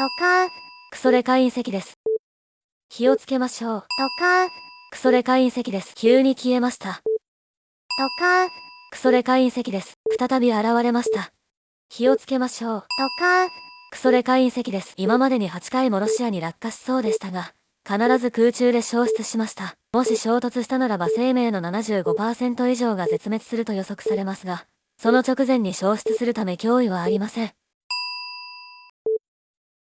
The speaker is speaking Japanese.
とか、クソレカ隕石です。気をつけましょう。とか、クソレカ隕石です。急に消えました。とか、クソレカ隕石です。再び現れました。気をつけましょう。とか、クソレカ隕石です。今までに8回もロシアに落下しそうでしたが、必ず空中で消失しました。もし衝突したならば生命の75%以上が絶滅すると予測されますが、その直前に消失するため脅威はありません。